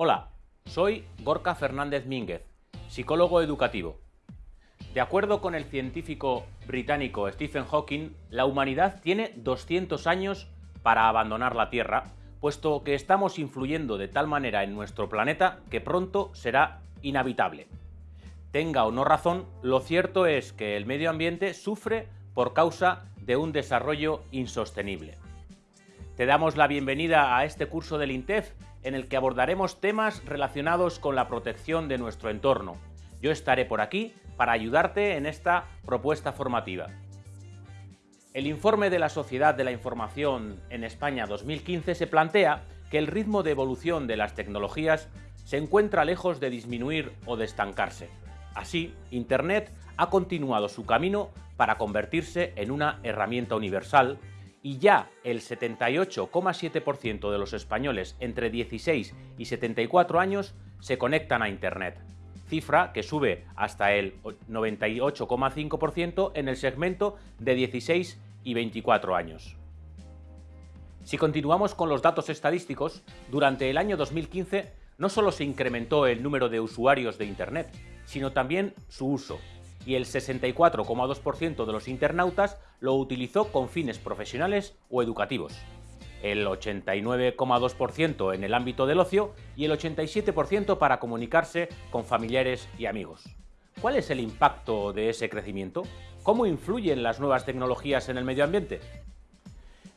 Hola, soy Gorka Fernández Mínguez, psicólogo educativo. De acuerdo con el científico británico Stephen Hawking, la humanidad tiene 200 años para abandonar la Tierra, puesto que estamos influyendo de tal manera en nuestro planeta que pronto será inhabitable. Tenga o no razón, lo cierto es que el medio ambiente sufre por causa de un desarrollo insostenible. Te damos la bienvenida a este curso del INTEF en el que abordaremos temas relacionados con la protección de nuestro entorno. Yo estaré por aquí para ayudarte en esta propuesta formativa. El informe de la Sociedad de la Información en España 2015 se plantea que el ritmo de evolución de las tecnologías se encuentra lejos de disminuir o de estancarse. Así, Internet ha continuado su camino para convertirse en una herramienta universal y ya el 78,7% de los españoles entre 16 y 74 años se conectan a Internet, cifra que sube hasta el 98,5% en el segmento de 16 y 24 años. Si continuamos con los datos estadísticos, durante el año 2015 no solo se incrementó el número de usuarios de Internet, sino también su uso, y el 64,2% de los internautas lo utilizó con fines profesionales o educativos, el 89,2% en el ámbito del ocio y el 87% para comunicarse con familiares y amigos. ¿Cuál es el impacto de ese crecimiento? ¿Cómo influyen las nuevas tecnologías en el medio ambiente?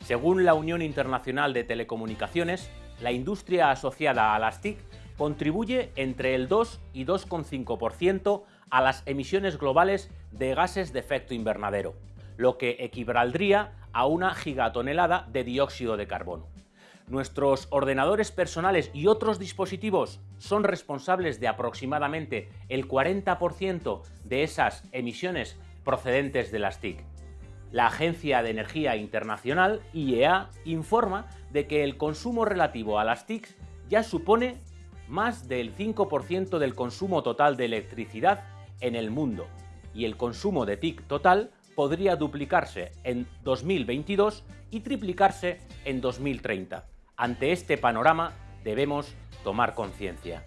Según la Unión Internacional de Telecomunicaciones, la industria asociada a las TIC contribuye entre el 2 y 2,5% a las emisiones globales de gases de efecto invernadero, lo que equivaldría a una gigatonelada de dióxido de carbono. Nuestros ordenadores personales y otros dispositivos son responsables de aproximadamente el 40% de esas emisiones procedentes de las TIC. La Agencia de Energía Internacional, IEA, informa de que el consumo relativo a las TIC ya supone más del 5% del consumo total de electricidad en el mundo y el consumo de TIC total podría duplicarse en 2022 y triplicarse en 2030. Ante este panorama debemos tomar conciencia.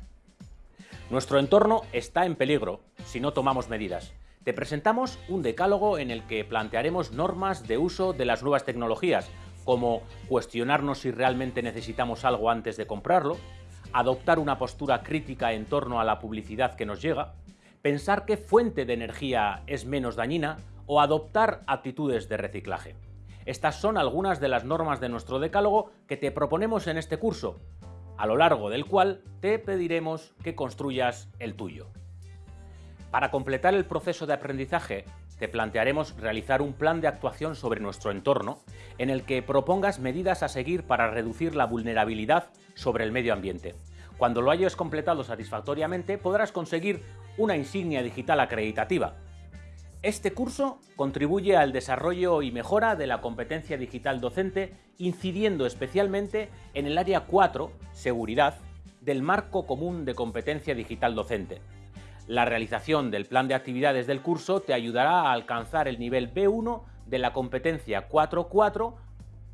Nuestro entorno está en peligro si no tomamos medidas. Te presentamos un decálogo en el que plantearemos normas de uso de las nuevas tecnologías, como cuestionarnos si realmente necesitamos algo antes de comprarlo, adoptar una postura crítica en torno a la publicidad que nos llega, pensar qué fuente de energía es menos dañina o adoptar actitudes de reciclaje. Estas son algunas de las normas de nuestro decálogo que te proponemos en este curso, a lo largo del cual te pediremos que construyas el tuyo. Para completar el proceso de aprendizaje, te plantearemos realizar un plan de actuación sobre nuestro entorno en el que propongas medidas a seguir para reducir la vulnerabilidad sobre el medio ambiente. Cuando lo hayas completado satisfactoriamente podrás conseguir una insignia digital acreditativa. Este curso contribuye al desarrollo y mejora de la competencia digital docente, incidiendo especialmente en el área 4, seguridad, del Marco Común de Competencia Digital Docente. La realización del plan de actividades del curso te ayudará a alcanzar el nivel B1 de la competencia 4.4,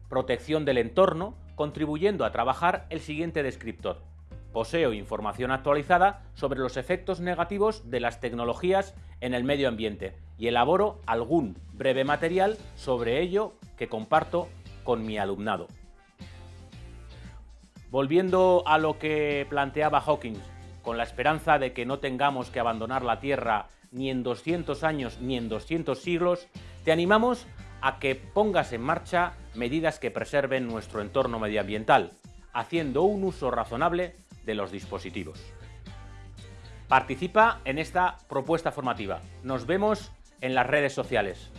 protección del entorno, contribuyendo a trabajar el siguiente descriptor. Poseo información actualizada sobre los efectos negativos de las tecnologías en el medio ambiente y elaboro algún breve material sobre ello que comparto con mi alumnado. Volviendo a lo que planteaba Hawking, con la esperanza de que no tengamos que abandonar la Tierra ni en 200 años ni en 200 siglos, te animamos a que pongas en marcha medidas que preserven nuestro entorno medioambiental, haciendo un uso razonable de los dispositivos. Participa en esta propuesta formativa. Nos vemos en las redes sociales.